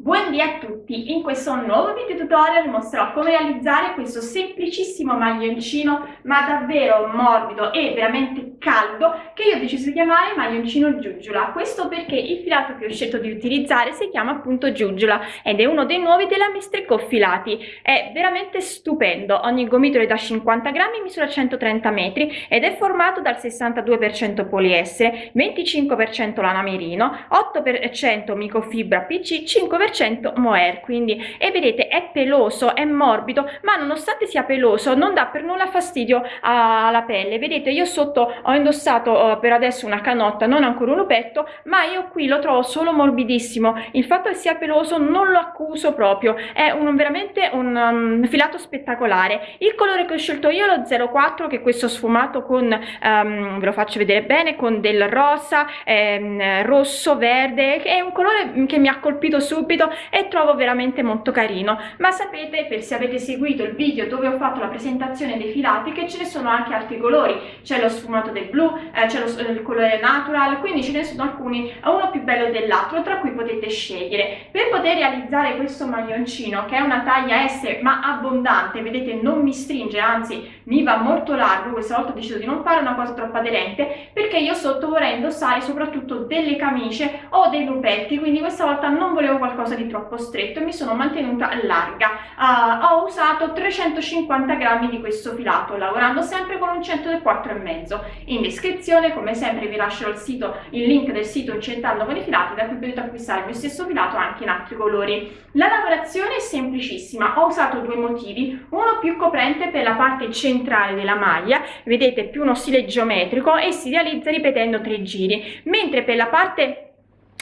Buondì a tutti! In questo nuovo video tutorial vi mostrerò come realizzare questo semplicissimo maglioncino ma davvero morbido e veramente caldo che io ho deciso di chiamare maglioncino giuggiula. Questo perché il filato che ho scelto di utilizzare si chiama appunto giuggiula ed è uno dei nuovi della Mistrico Filati. È veramente stupendo, ogni gomitolo è da 50 grammi, misura 130 metri ed è formato dal 62% poliestere, 25% lana merino, 8% microfibra PC, 5% 100% mohair quindi e vedete è peloso è morbido ma nonostante sia peloso non dà per nulla fastidio alla pelle. Vedete io sotto ho indossato uh, per adesso una canotta non ancora un lupetto ma io qui lo trovo solo morbidissimo. Il fatto che sia peloso non lo accuso proprio è un, veramente un um, filato spettacolare. Il colore che ho scelto io lo 04 che questo sfumato con um, ve lo faccio vedere bene con del rosa ehm, rosso verde che è un colore che mi ha colpito subito subito e trovo veramente molto carino. Ma sapete per se avete seguito il video dove ho fatto la presentazione dei filati che ce ne sono anche altri colori. C'è lo sfumato del blu eh, c'è il colore natural quindi ce ne sono alcuni uno più bello dell'altro tra cui potete scegliere. Per poter realizzare questo maglioncino che è una taglia S ma abbondante vedete non mi stringe anzi mi va molto largo questa volta ho deciso di non fare una cosa troppo aderente perché io sotto vorrei indossare soprattutto delle camicie o dei lupetti quindi questa volta non volevo qualcosa qualcosa di troppo stretto e mi sono mantenuta larga. Uh, ho usato 350 grammi di questo filato lavorando sempre con un 104 e mezzo. In descrizione come sempre vi lascerò il sito il link del sito incentando con i filati da cui potete acquistare il mio stesso filato anche in altri colori. La lavorazione è semplicissima ho usato due motivi. Uno più coprente per la parte centrale della maglia vedete più uno stile geometrico e si realizza ripetendo tre giri mentre per la parte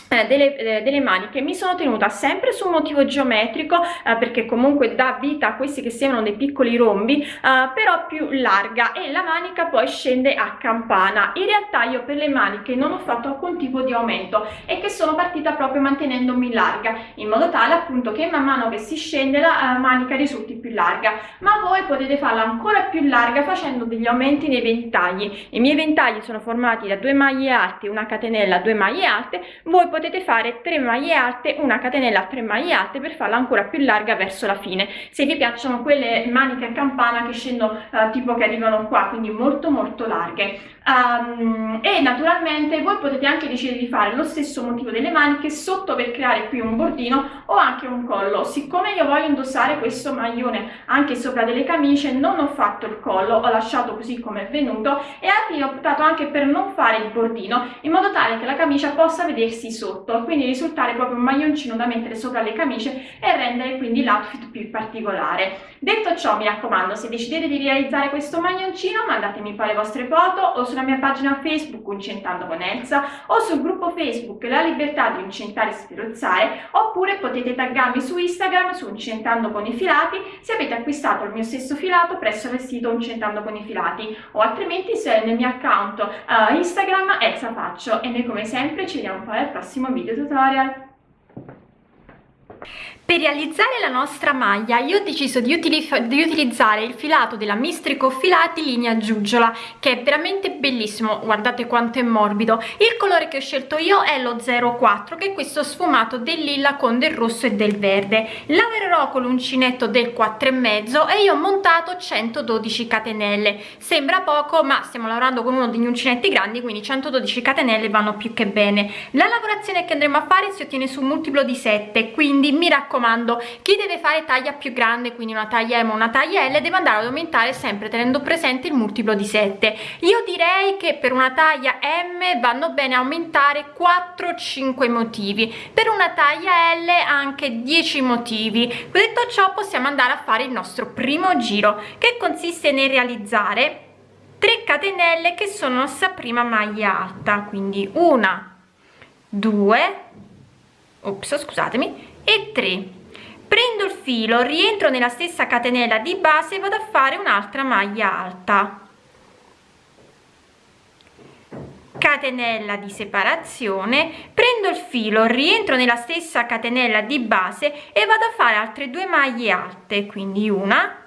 delle, eh, delle, maniche mi sono tenuta sempre su un motivo geometrico eh, perché comunque dà vita a questi che sembrano dei piccoli rombi eh, però più larga e la manica poi scende a campana. In realtà io per le maniche non ho fatto alcun tipo di aumento e che sono partita proprio mantenendomi larga in modo tale appunto che man mano che si scende la uh, manica risulti più larga. Ma voi potete farla ancora più larga facendo degli aumenti nei ventagli. I miei ventagli sono formati da due maglie alte una catenella due maglie alte voi potete fare 3 maglie alte una catenella a 3 maglie alte per farla ancora più larga verso la fine. Se vi piacciono quelle maniche a campana che scendono uh, tipo che arrivano qua quindi molto molto larghe um, e naturalmente voi potete anche decidere di fare lo stesso motivo delle maniche sotto per creare qui un bordino o anche un collo. Siccome io voglio indossare questo maglione anche sopra delle camicie non ho fatto il collo ho lasciato così come è venuto e alla fine ho optato anche per non fare il bordino in modo tale che la camicia possa vedersi sotto quindi risultare proprio un maglioncino da mettere sopra le camicie e rendere quindi l'outfit più particolare. Detto ciò mi raccomando se decidete di realizzare questo maglioncino mandatemi poi le vostre foto o sulla mia pagina facebook Incentando con Elsa o sul gruppo facebook La Libertà di Incentare e Sferozzare oppure potete taggarmi su Instagram su Incentando con i Filati se avete acquistato il mio stesso filato presso il sito Incentando con i Filati o altrimenti se nel mio account uh, Instagram Elsa Faccio. E noi come sempre ci vediamo poi al prossimo video tutorial per realizzare la nostra maglia io ho deciso di, di, utilizzare il filato della Mistrico Filati linea giugiola che è veramente bellissimo, guardate quanto è morbido. Il colore che ho scelto io è lo 04 che è questo sfumato del lilla con del rosso e del verde. Lavorerò con l'uncinetto del 4,5 e io ho montato 112 catenelle. Sembra poco ma stiamo lavorando con uno degli uncinetti grandi quindi 112 catenelle vanno più che bene. La lavorazione che andremo a fare si ottiene su un multiplo di 7 quindi mi raccomando chi deve fare taglia più grande quindi una taglia M o una taglia L deve andare ad aumentare sempre tenendo presente il multiplo di 7 io direi che per una taglia M vanno bene aumentare 4-5 motivi per una taglia L anche 10 motivi. Detto ciò possiamo andare a fare il nostro primo giro che consiste nel realizzare 3 catenelle che sono nostra prima maglia alta quindi una 2 ops scusatemi e 3 prendo il filo rientro nella stessa catenella di base vado a fare un'altra maglia alta. Catenella di separazione. Prendo il filo rientro nella stessa catenella di base e vado a fare altre due maglie alte quindi una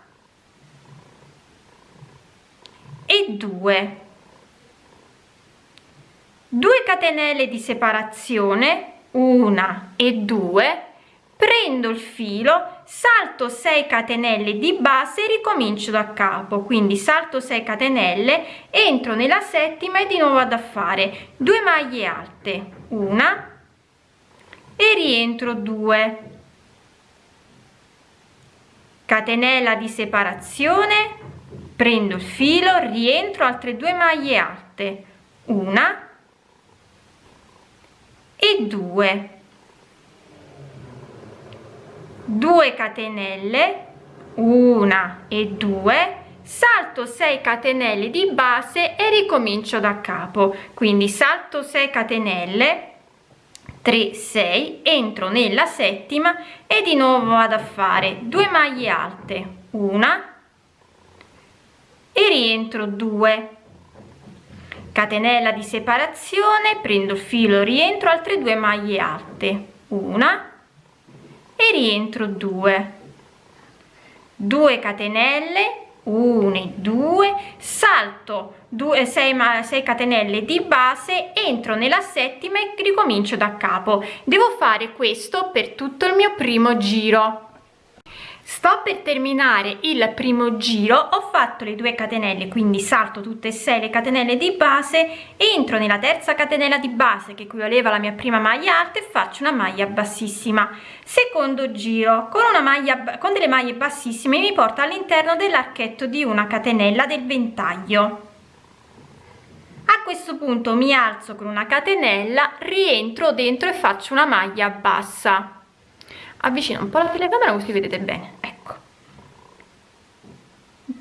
e due. 2 catenelle di separazione una e due prendo il filo salto 6 catenelle di base e ricomincio da capo. Quindi salto 6 catenelle entro nella settima e di nuovo vado a fare 2 maglie alte una e rientro 2 catenella di separazione prendo il filo rientro altre due maglie alte una e due 2 catenelle una e due salto 6 catenelle di base e ricomincio da capo. Quindi salto 6 catenelle 3 6 entro nella settima e di nuovo vado a fare 2 maglie alte una e rientro 2 catenella di separazione prendo il filo rientro altre due maglie alte una e rientro 2 2 catenelle 1 2 salto 2 6 6 catenelle di base entro nella settima e ricomincio da capo. Devo fare questo per tutto il mio primo giro sto per terminare il primo giro ho fatto le due catenelle quindi salto tutte e sei le catenelle di base entro nella terza catenella di base che equivaleva alla mia prima maglia alta e faccio una maglia bassissima. Secondo giro con una maglia con delle maglie bassissime mi porta all'interno dell'archetto di una catenella del ventaglio. A questo punto mi alzo con una catenella rientro dentro e faccio una maglia bassa avvicino un po' la telecamera così vedete bene. Ecco.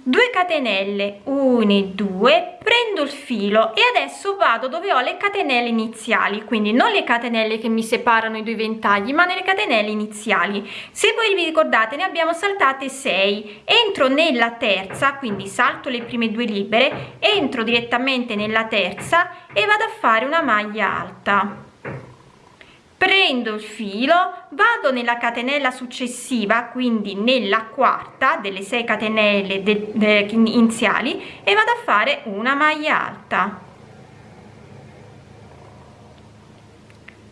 2 catenelle 1 e 2 prendo il filo e adesso vado dove ho le catenelle iniziali. Quindi non le catenelle che mi separano i due ventagli ma nelle catenelle iniziali. Se voi vi ricordate ne abbiamo saltate 6 entro nella terza quindi salto le prime due libere entro direttamente nella terza e vado a fare una maglia alta prendo il filo vado nella catenella successiva quindi nella quarta delle 6 catenelle de, de, iniziali e vado a fare una maglia alta.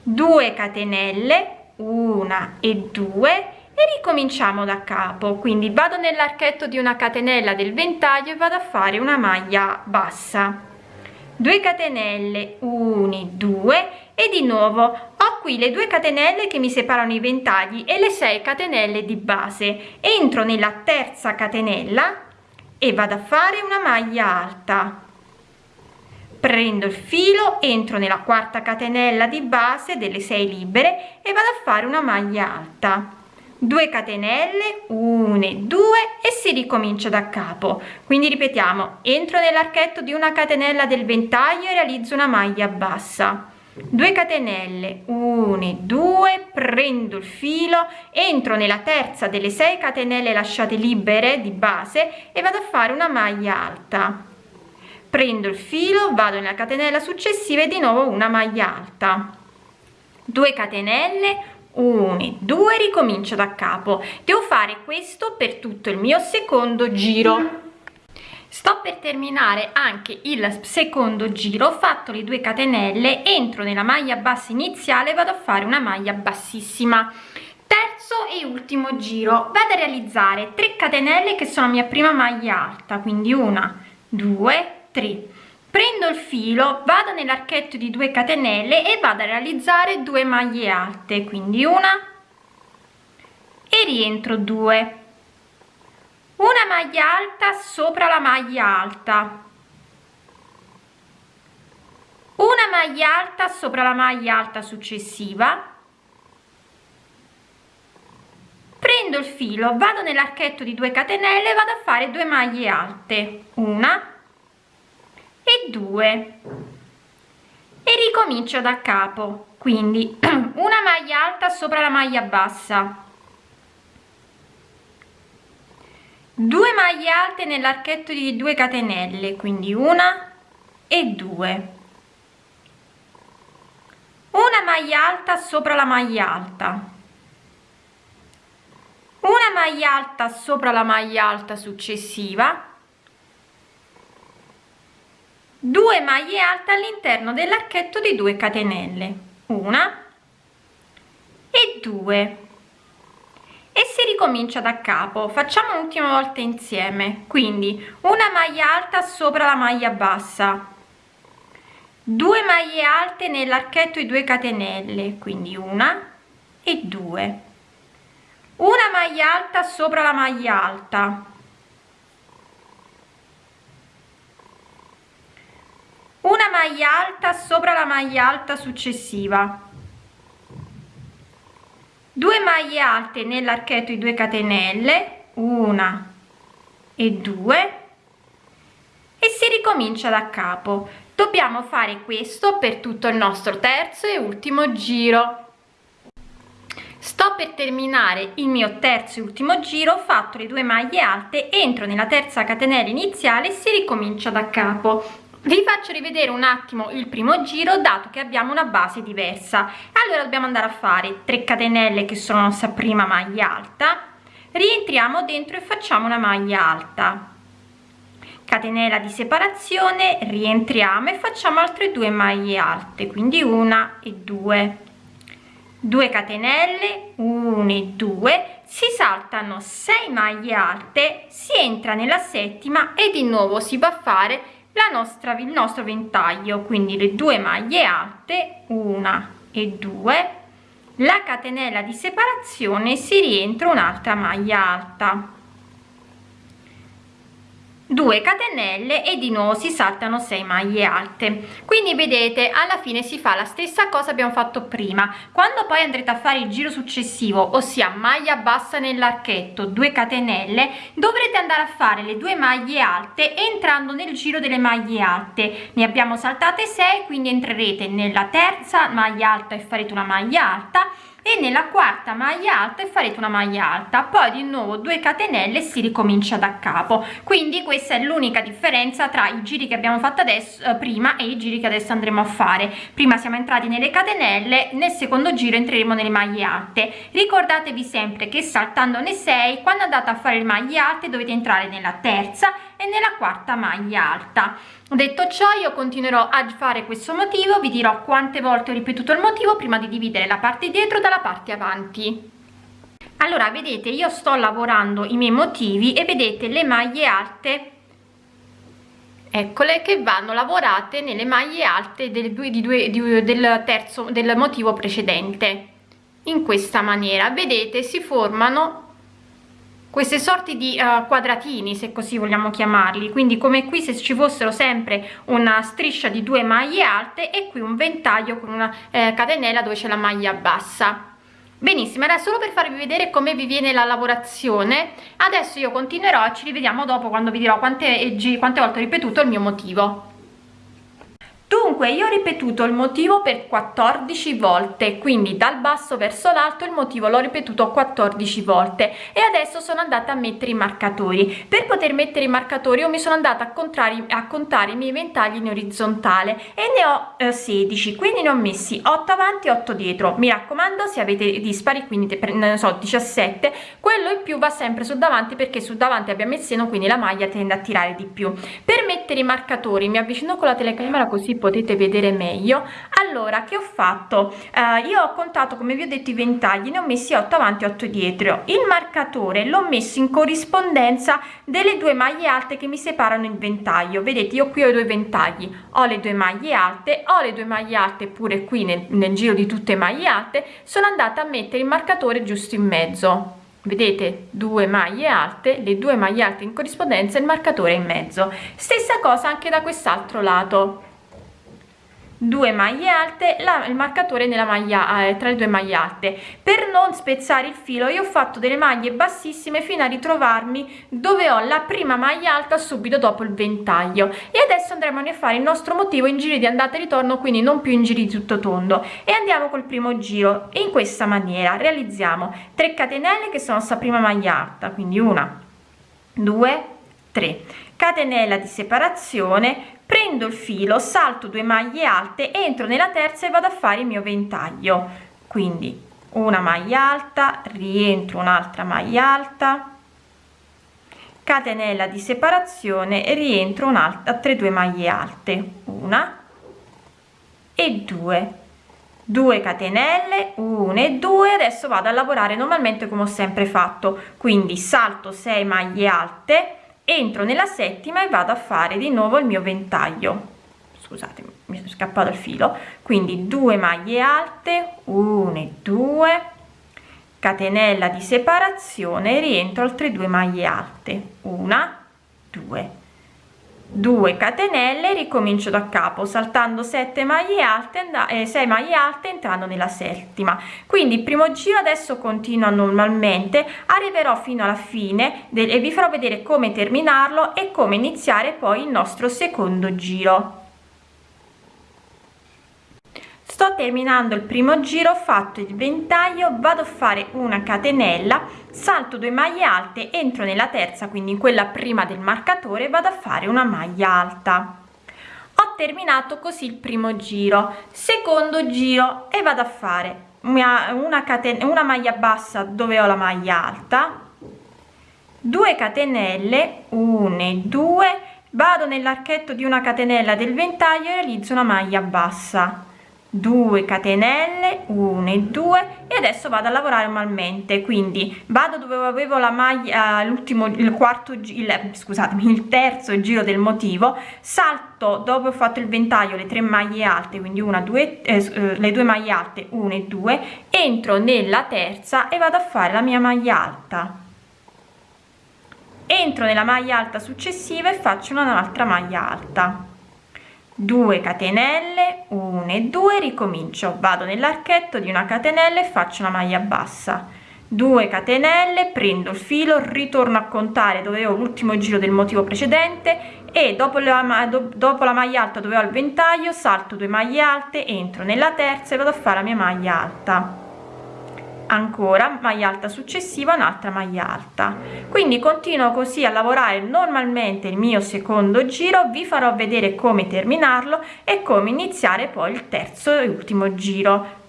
2 catenelle una e 2 e ricominciamo da capo. Quindi vado nell'archetto di una catenella del ventaglio e vado a fare una maglia bassa. 2 catenelle 1 2 e di nuovo ho qui le due catenelle che mi separano i ventagli e le 6 catenelle di base. Entro nella terza catenella e vado a fare una maglia alta. Prendo il filo entro nella quarta catenella di base delle 6 libere e vado a fare una maglia alta. 2 catenelle 1 2 e si ricomincia da capo. Quindi ripetiamo entro nell'archetto di una catenella del ventaglio e realizzo una maglia bassa 2 catenelle 1 2 prendo il filo entro nella terza delle 6 catenelle lasciate libere di base e vado a fare una maglia alta. Prendo il filo vado nella catenella successiva e di nuovo una maglia alta. 2 catenelle 1 2 ricomincio da capo. Devo fare questo per tutto il mio secondo giro sto per terminare anche il secondo giro ho fatto le due catenelle entro nella maglia bassa iniziale vado a fare una maglia bassissima. Terzo e ultimo giro vado a realizzare 3 catenelle che sono la mia prima maglia alta quindi una due tre. Prendo il filo vado nell'archetto di 2 catenelle e vado a realizzare due maglie alte quindi una e rientro 2 una maglia alta sopra la maglia alta. Una maglia alta sopra la maglia alta successiva. Prendo il filo vado nell'archetto di 2 catenelle vado a fare due maglie alte. Una e 2 e ricomincio da capo. Quindi una maglia alta sopra la maglia bassa 2 maglie alte nell'archetto di 2 catenelle quindi una e 2 una maglia alta sopra la maglia alta. Una maglia alta sopra la maglia alta successiva. 2 maglie alte all'interno dell'archetto di 2 catenelle una e 2 e si ricomincia da capo. Facciamo un'ultima volta insieme. Quindi una maglia alta sopra la maglia bassa. 2 maglie alte nell'archetto e 2 catenelle. Quindi una e due. Una maglia alta sopra la maglia alta. Una maglia alta sopra la maglia alta successiva 2 maglie alte nell'archetto di 2 catenelle una e due e si ricomincia da capo. Dobbiamo fare questo per tutto il nostro terzo e ultimo giro. Sto per terminare il mio terzo e ultimo giro fatto le due maglie alte entro nella terza catenella iniziale si ricomincia da capo vi faccio rivedere un attimo il primo giro dato che abbiamo una base diversa. Allora dobbiamo andare a fare 3 catenelle che sono la nostra prima maglia alta. Rientriamo dentro e facciamo una maglia alta. Catenella di separazione rientriamo e facciamo altre due maglie alte quindi una e due. 2 catenelle 1 e 2 si saltano 6 maglie alte si entra nella settima e di nuovo si va a fare nostra il nostro ventaglio quindi le due maglie alte una e due la catenella di separazione si rientra un'altra maglia alta 2 catenelle e di nuovo si saltano 6 maglie alte. Quindi vedete alla fine si fa la stessa cosa abbiamo fatto prima. Quando poi andrete a fare il giro successivo ossia maglia bassa nell'archetto 2 catenelle dovrete andare a fare le due maglie alte entrando nel giro delle maglie alte. Ne abbiamo saltate 6 quindi entrerete nella terza maglia alta e farete una maglia alta e nella quarta maglia alta e farete una maglia alta. Poi di nuovo 2 catenelle si ricomincia da capo. Quindi questa è l'unica differenza tra i giri che abbiamo fatto adesso eh, prima e i giri che adesso andremo a fare. Prima siamo entrati nelle catenelle nel secondo giro entreremo nelle maglie alte. Ricordatevi sempre che saltando ne 6 quando andate a fare le maglie alte dovete entrare nella terza e nella quarta maglia alta detto ciò io continuerò a fare questo motivo vi dirò quante volte ho ripetuto il motivo prima di dividere la parte dietro dalla parte avanti. Allora vedete io sto lavorando i miei motivi e vedete le maglie alte. Eccole che vanno lavorate nelle maglie alte del, due, di due, del terzo del motivo precedente. In questa maniera vedete si formano queste sorti di uh, quadratini se così vogliamo chiamarli. Quindi come qui se ci fossero sempre una striscia di due maglie alte e qui un ventaglio con una eh, catenella dove c'è la maglia bassa. Benissimo era solo per farvi vedere come vi viene la lavorazione. Adesso io continuerò ci rivediamo dopo quando vi dirò quante, quante volte ho ripetuto il mio motivo dunque io ho ripetuto il motivo per 14 volte quindi dal basso verso l'alto il motivo l'ho ripetuto 14 volte e adesso sono andata a mettere i marcatori. Per poter mettere i marcatori io mi sono andata a, contare, a contare i miei ventagli in orizzontale e ne ho eh, 16 quindi ne ho messi 8 avanti 8 dietro. Mi raccomando se avete dispari quindi ne so 17 quello in più va sempre su davanti perché su davanti abbiamo il seno quindi la maglia tende a tirare di più. Per mettere i marcatori mi avvicino con la telecamera così potete vedere meglio. Allora che ho fatto? Eh, io ho contato come vi ho detto i ventagli ne ho messi 8 avanti 8 dietro. Il marcatore l'ho messo in corrispondenza delle due maglie alte che mi separano il ventaglio. Vedete io qui ho i due ventagli. Ho le due maglie alte ho le due maglie alte pure qui nel, nel giro di tutte le maglie alte. Sono andata a mettere il marcatore giusto in mezzo. Vedete? Due maglie alte le due maglie alte in corrispondenza il marcatore in mezzo. Stessa cosa anche da quest'altro lato 2 maglie alte la, il marcatore nella maglia eh, tra le due maglie alte. Per non spezzare il filo io ho fatto delle maglie bassissime fino a ritrovarmi dove ho la prima maglia alta subito dopo il ventaglio. E adesso andremo a fare il nostro motivo in giri di andata e ritorno quindi non più in giri di tutto tondo. E andiamo col primo giro in questa maniera realizziamo 3 catenelle che sono sta prima maglia alta quindi una 2 3 catenella di separazione prendo il filo salto due maglie alte entro nella terza e vado a fare il mio ventaglio. Quindi una maglia alta rientro un'altra maglia alta catenella di separazione e rientro un'altra altre due maglie alte. Una e due. 2 catenelle 1 e 2 adesso vado a lavorare normalmente come ho sempre fatto. Quindi salto 6 maglie alte entro nella settima e vado a fare di nuovo il mio ventaglio. Scusate mi è scappato il filo. Quindi 2 maglie alte 1 e 2 catenella di separazione rientro altre due maglie alte. Una 2 2 catenelle ricomincio da capo saltando 7 maglie alte e 6 maglie alte entrando nella settima. Quindi primo giro adesso continua normalmente arriverò fino alla fine e vi farò vedere come terminarlo e come iniziare poi il nostro secondo giro sto terminando il primo giro ho fatto il ventaglio vado a fare una catenella salto 2 maglie alte entro nella terza quindi in quella prima del marcatore vado a fare una maglia alta. Ho terminato così il primo giro secondo giro e vado a fare una, una catena una maglia bassa dove ho la maglia alta 2 catenelle 1 e 2 vado nell'archetto di una catenella del ventaglio e realizzo una maglia bassa 2 catenelle 1 e 2 e adesso vado a lavorare normalmente quindi vado dove avevo la maglia l'ultimo il quarto il, scusatemi il terzo giro del motivo salto dopo ho fatto il ventaglio le tre maglie alte quindi una due eh, eh le due maglie alte 1 e 2 entro nella terza e vado a fare la mia maglia alta. Entro nella maglia alta successiva e faccio un'altra maglia alta 2 catenelle 1 e 2 ricomincio. Vado nell'archetto di una catenella e faccio una maglia bassa. 2 catenelle prendo il filo ritorno a contare dove ho l'ultimo giro del motivo precedente e dopo la, dopo la maglia alta dove ho il ventaglio salto 2 maglie alte entro nella terza e vado a fare la mia maglia alta ancora maglia alta successiva un'altra maglia alta. Quindi continuo così a lavorare normalmente il mio secondo giro vi farò vedere come terminarlo e come iniziare poi il terzo e ultimo giro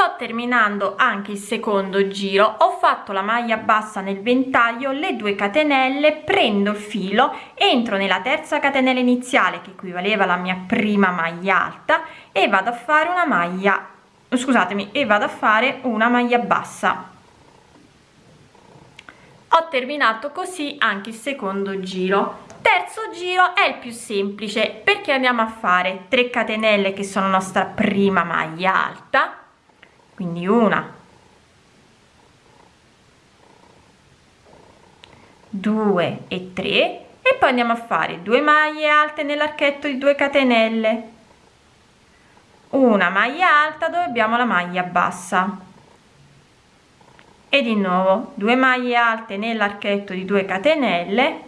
sto terminando anche il secondo giro. Ho fatto la maglia bassa nel ventaglio le due catenelle prendo il filo entro nella terza catenella iniziale che equivaleva alla mia prima maglia alta e vado a fare una maglia scusatemi e vado a fare una maglia bassa. Ho terminato così anche il secondo giro. Terzo giro è il più semplice. Perché andiamo a fare 3 catenelle che sono nostra prima maglia alta quindi una. Due e tre. E poi andiamo a fare due maglie alte nell'archetto di 2 catenelle. Una maglia alta dove abbiamo la maglia bassa. E di nuovo 2 maglie alte nell'archetto di 2 catenelle.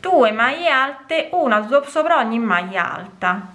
2 maglie alte una sopra ogni maglia alta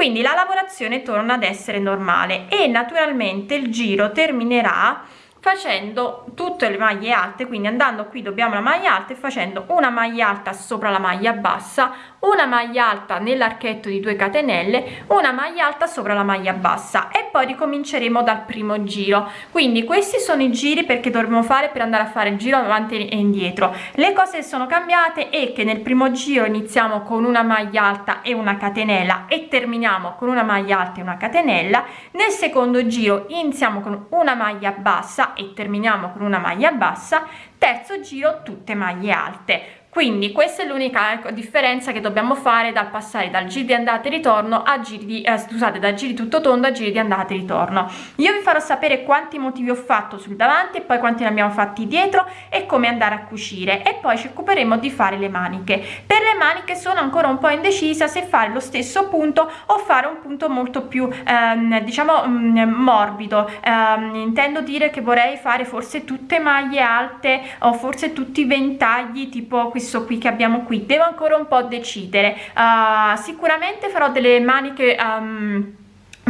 quindi la lavorazione torna ad essere normale e naturalmente il giro terminerà facendo tutte le maglie alte quindi andando qui dobbiamo la maglia alta e facendo una maglia alta sopra la maglia bassa una maglia alta nell'archetto di 2 catenelle una maglia alta sopra la maglia bassa e poi ricominceremo dal primo giro. Quindi questi sono i giri perché dovremo fare per andare a fare il giro avanti e indietro. Le cose sono cambiate e che nel primo giro iniziamo con una maglia alta e una catenella e terminiamo con una maglia alta e una catenella. Nel secondo giro iniziamo con una maglia bassa e terminiamo con una maglia bassa. Terzo giro tutte maglie alte quindi questa è l'unica ecco, differenza che dobbiamo fare dal passare dal giro di andata e ritorno a giri di eh, scusate da giri tutto tondo a giri di andata e ritorno. Io vi farò sapere quanti motivi ho fatto sul davanti e poi quanti ne abbiamo fatti dietro e come andare a cucire. E poi ci occuperemo di fare le maniche. Per le maniche sono ancora un po indecisa se fare lo stesso punto o fare un punto molto più ehm, diciamo mh, mm, morbido. Ehm, intendo dire che vorrei fare forse tutte maglie alte o forse tutti i ventagli tipo questo qui che abbiamo qui devo ancora un po decidere. Uh, sicuramente farò delle maniche um,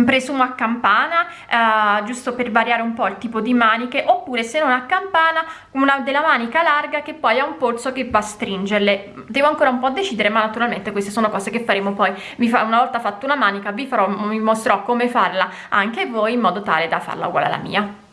presumo a campana uh, giusto per variare un po il tipo di maniche oppure se non a campana una della manica larga che poi ha un polso che va a stringerle. Devo ancora un po decidere ma naturalmente queste sono cose che faremo poi. Fa, una volta fatto una manica vi farò vi mostrerò come farla anche voi in modo tale da farla uguale alla mia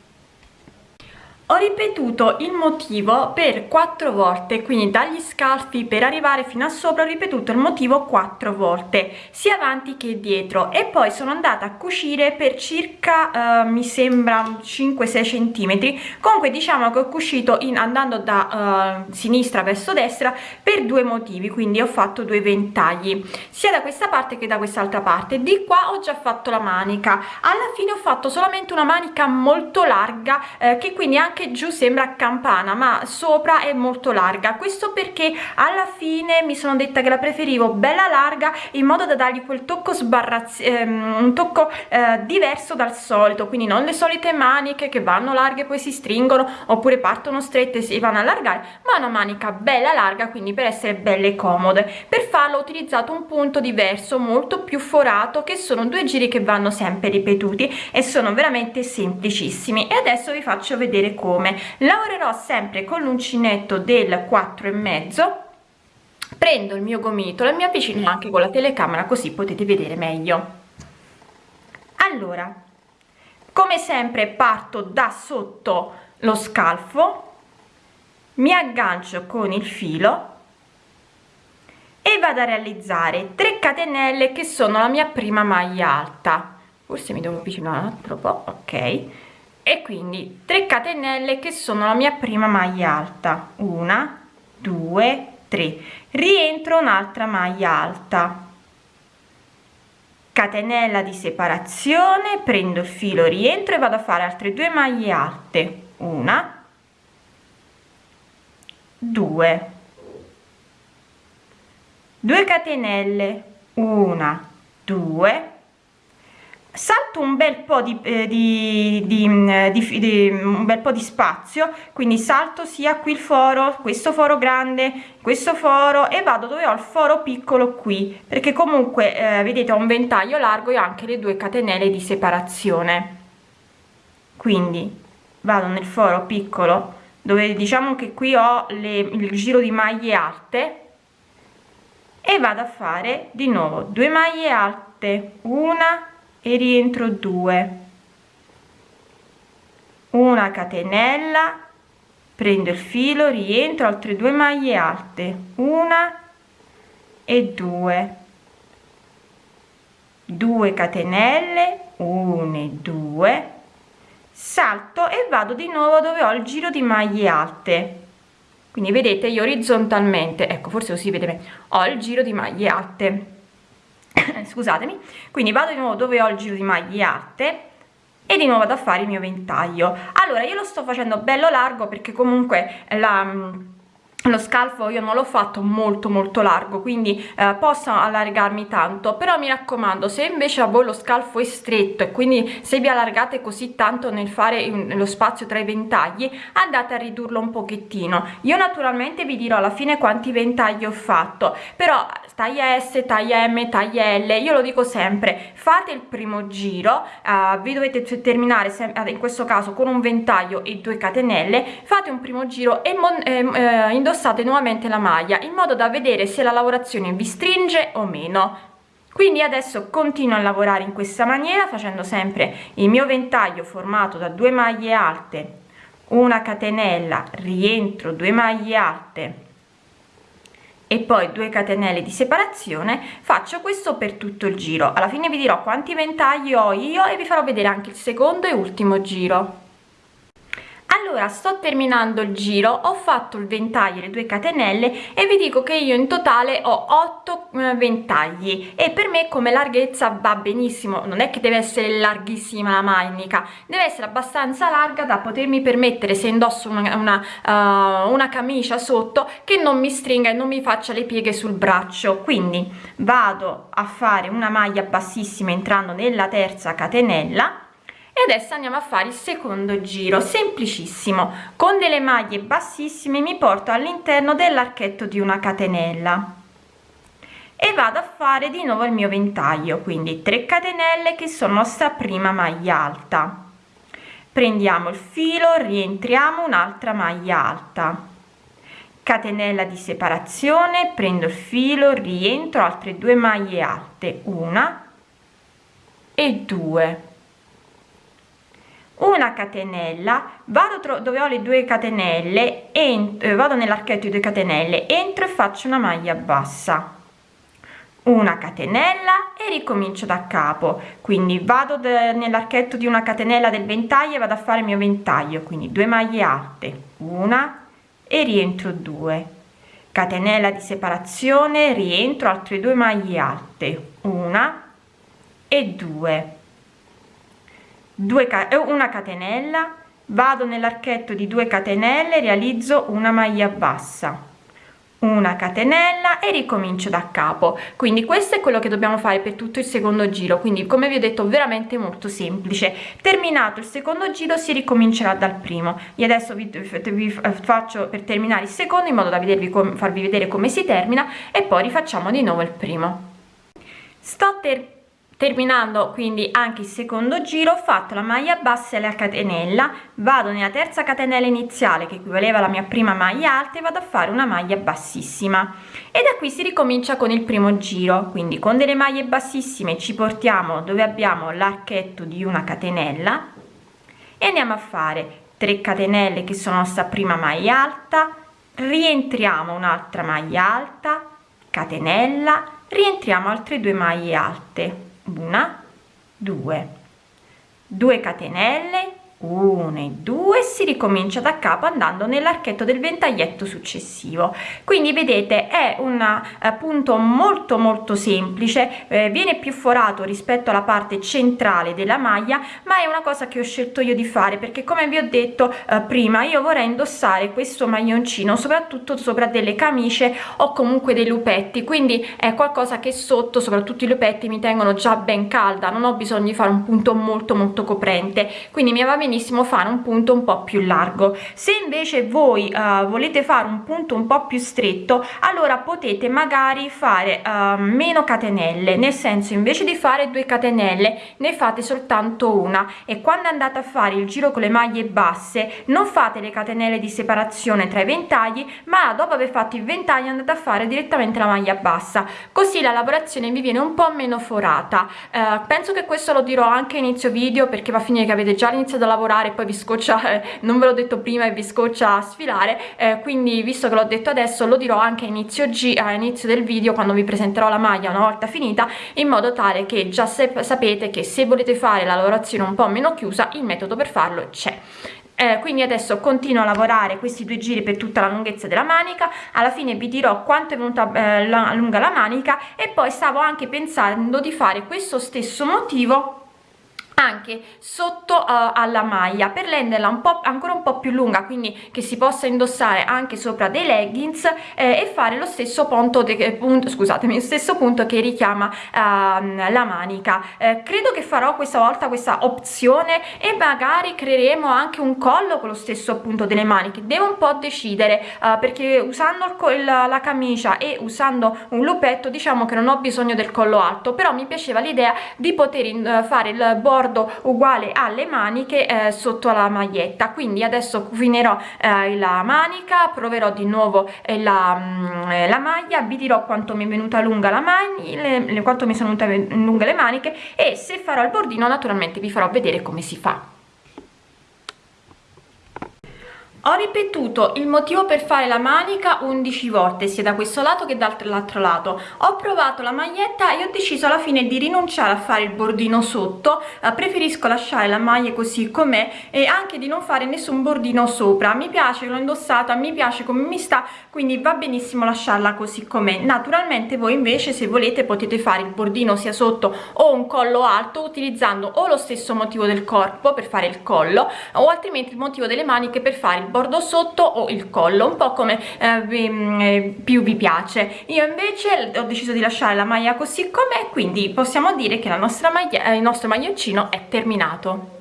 ho ripetuto il motivo per quattro volte quindi dagli scalfi per arrivare fino a sopra ho ripetuto il motivo quattro volte sia avanti che dietro. E poi sono andata a cucire per circa uh, mi sembra 5 6 centimetri. Comunque diciamo che ho cucito in andando da uh, sinistra verso destra per due motivi quindi ho fatto due ventagli sia da questa parte che da quest'altra parte. Di qua ho già fatto la manica. Alla fine ho fatto solamente una manica molto larga eh, che quindi anche anche giù sembra campana ma sopra è molto larga. Questo perché alla fine mi sono detta che la preferivo bella larga in modo da dargli quel tocco sbarrazzi ehm, un tocco eh, diverso dal solito. Quindi non le solite maniche che vanno larghe poi si stringono oppure partono strette e si vanno a allargare ma una manica bella larga quindi per essere belle comode. Per farlo ho utilizzato un punto diverso molto più forato che sono due giri che vanno sempre ripetuti e sono veramente semplicissimi. E adesso vi faccio vedere come come. Lavorerò sempre con l'uncinetto del 4 e mezzo. Prendo il mio gomitolo e mi avvicino anche con la telecamera così potete vedere meglio. Allora come sempre parto da sotto lo scalfo mi aggancio con il filo e vado a realizzare 3 catenelle che sono la mia prima maglia alta. Forse mi devo avvicinare un altro po ok e quindi 3 catenelle che sono la mia prima maglia alta. Una due tre. Rientro un'altra maglia alta. Catenella di separazione prendo il filo rientro e vado a fare altre due maglie alte. Una due. 2 catenelle. Una due salto un bel po di, eh, di, di, mm, di, di, un bel po di spazio quindi salto sia qui il foro questo foro grande questo foro e vado dove ho il foro piccolo qui perché comunque eh, vedete ho un ventaglio largo e anche le due catenelle di separazione. Quindi vado nel foro piccolo dove diciamo che qui ho le, il giro di maglie alte e vado a fare di nuovo due maglie alte una e rientro 2 una catenella prendo il filo rientro altre due maglie alte. Una e 2 2 catenelle 1 e 2 salto e vado di nuovo dove ho il giro di maglie alte. Quindi vedete io orizzontalmente ecco forse così vedete ho il giro di maglie alte scusatemi. Quindi vado di nuovo dove ho il giro di maglie alte e di nuovo ad fare il mio ventaglio. Allora io lo sto facendo bello largo perché comunque la lo scalfo io non l'ho fatto molto molto largo quindi eh, posso allargarmi tanto però mi raccomando se invece a voi lo scalfo è stretto e quindi se vi allargate così tanto nel fare lo spazio tra i ventagli andate a ridurlo un pochettino. Io naturalmente vi dirò alla fine quanti ventagli ho fatto però taglia S taglia M taglia L io lo dico sempre fate il primo giro uh, vi dovete terminare in questo caso con un ventaglio e due catenelle fate un primo giro e eh, eh, indossate indossate nuovamente la maglia in modo da vedere se la lavorazione vi stringe o meno. Quindi adesso continuo a lavorare in questa maniera facendo sempre il mio ventaglio formato da due maglie alte una catenella rientro due maglie alte e poi 2 catenelle di separazione faccio questo per tutto il giro. Alla fine vi dirò quanti ventagli ho io e vi farò vedere anche il secondo e ultimo giro allora sto terminando il giro ho fatto il ventaglio le due catenelle e vi dico che io in totale ho 8 eh, ventagli e per me come larghezza va benissimo. Non è che deve essere larghissima la manica deve essere abbastanza larga da potermi permettere se indosso una, una, uh, una camicia sotto che non mi stringa e non mi faccia le pieghe sul braccio. Quindi vado a fare una maglia bassissima entrando nella terza catenella e adesso andiamo a fare il secondo giro semplicissimo. Con delle maglie bassissime mi porto all'interno dell'archetto di una catenella. E vado a fare di nuovo il mio ventaglio quindi 3 catenelle che sono nostra prima maglia alta. Prendiamo il filo rientriamo un'altra maglia alta. Catenella di separazione prendo il filo rientro altre due maglie alte una e due una catenella vado dove ho le due catenelle e eh, vado nell'archetto di 2 catenelle entro e faccio una maglia bassa. Una catenella e ricomincio da capo. Quindi vado nell'archetto di una catenella del ventaglio e vado a fare il mio ventaglio. Quindi 2 maglie alte una e rientro 2 catenella di separazione rientro altre due maglie alte una e 2 2 una catenella vado nell'archetto di 2 catenelle realizzo una maglia bassa. Una catenella e ricomincio da capo. Quindi questo è quello che dobbiamo fare per tutto il secondo giro. Quindi come vi ho detto veramente molto semplice. Terminato il secondo giro si ricomincerà dal primo. E adesso vi, vi faccio per terminare il secondo in modo da vedervi farvi vedere come si termina e poi rifacciamo di nuovo il primo. Sto per terminando quindi anche il secondo giro ho fatto la maglia bassa e la catenella. Vado nella terza catenella iniziale che equivaleva alla mia prima maglia alta e vado a fare una maglia bassissima. E da qui si ricomincia con il primo giro. Quindi con delle maglie bassissime ci portiamo dove abbiamo l'archetto di una catenella e andiamo a fare 3 catenelle che sono nostra prima maglia alta. Rientriamo un'altra maglia alta catenella. Rientriamo altre due maglie alte una due. Due catenelle 1 e 2 si ricomincia da capo andando nell'archetto del ventaglietto successivo. Quindi vedete è un eh, punto molto molto semplice eh, viene più forato rispetto alla parte centrale della maglia ma è una cosa che ho scelto io di fare perché come vi ho detto eh, prima io vorrei indossare questo maglioncino soprattutto sopra delle camicie o comunque dei lupetti. Quindi è qualcosa che sotto soprattutto i lupetti mi tengono già ben calda. Non ho bisogno di fare un punto molto molto coprente. Quindi mi va bene benissimo fare un punto un po più largo. Se invece voi uh, volete fare un punto un po più stretto allora potete magari fare uh, meno catenelle nel senso invece di fare due catenelle ne fate soltanto una. E quando andate a fare il giro con le maglie basse non fate le catenelle di separazione tra i ventagli ma dopo aver fatto il ventaglio andate a fare direttamente la maglia bassa. Così la lavorazione vi viene un po meno forata. Uh, penso che questo lo dirò anche inizio video perché va a finire che avete già iniziato a lavorare poi vi scoccia eh, non ve l'ho detto prima e vi scoccia a sfilare eh, quindi visto che l'ho detto adesso lo dirò anche a inizio, G, a inizio del video quando vi presenterò la maglia una volta finita in modo tale che già sapete che se volete fare la lavorazione un po' meno chiusa il metodo per farlo c'è. Eh, quindi adesso continuo a lavorare questi due giri per tutta la lunghezza della manica alla fine vi dirò quanto è venuta eh, la, lunga la manica e poi stavo anche pensando di fare questo stesso motivo anche sotto uh, alla maglia per renderla un po' ancora un po' più lunga quindi che si possa indossare anche sopra dei leggings eh, e fare lo stesso punto, de, punto scusatemi lo stesso punto che richiama uh, la manica. Eh, credo che farò questa volta questa opzione e magari creeremo anche un collo con lo stesso punto delle maniche. Devo un po' decidere uh, perché usando il, la camicia e usando un lupetto diciamo che non ho bisogno del collo alto però mi piaceva l'idea di poter eh, fare il bordo bordo uguale alle maniche eh, sotto la maglietta. Quindi adesso finirò eh, la manica proverò di nuovo eh, la, mh, mm, la, maglia vi dirò quanto mi è venuta lunga la le, quanto mi sono venute lunghe le maniche e se farò il bordino naturalmente vi farò vedere come si fa ho ripetuto il motivo per fare la manica 11 volte sia da questo lato che dall'altro lato. Ho provato la maglietta e ho deciso alla fine di rinunciare a fare il bordino sotto. Eh, preferisco lasciare la maglia così com'è e anche di non fare nessun bordino sopra. Mi piace l'ho indossata mi piace come mi sta quindi va benissimo lasciarla così com'è. Naturalmente voi invece se volete potete fare il bordino sia sotto o un collo alto utilizzando o lo stesso motivo del corpo per fare il collo o altrimenti il motivo delle maniche per fare il bordo sotto o il collo un po' come eh, mm, eh, più vi piace. Io invece ho deciso di lasciare la maglia così com'è quindi possiamo dire che la nostra maglia eh, il nostro maglioncino è terminato